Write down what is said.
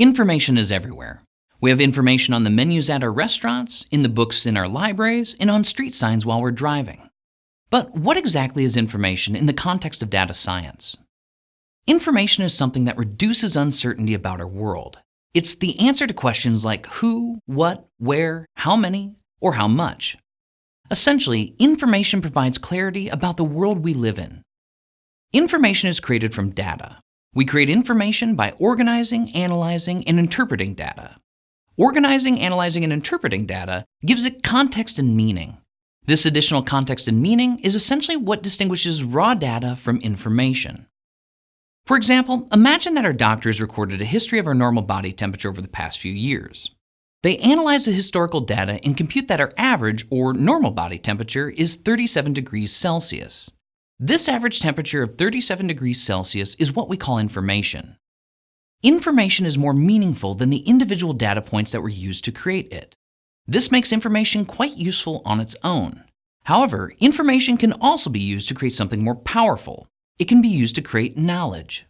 Information is everywhere. We have information on the menus at our restaurants, in the books in our libraries, and on street signs while we're driving. But what exactly is information in the context of data science? Information is something that reduces uncertainty about our world. It's the answer to questions like who, what, where, how many, or how much. Essentially, information provides clarity about the world we live in. Information is created from data, we create information by organizing, analyzing, and interpreting data. Organizing, analyzing, and interpreting data gives it context and meaning. This additional context and meaning is essentially what distinguishes raw data from information. For example, imagine that our doctors recorded a history of our normal body temperature over the past few years. They analyze the historical data and compute that our average, or normal body temperature, is 37 degrees Celsius. This average temperature of 37 degrees Celsius is what we call information. Information is more meaningful than the individual data points that were used to create it. This makes information quite useful on its own. However, information can also be used to create something more powerful. It can be used to create knowledge.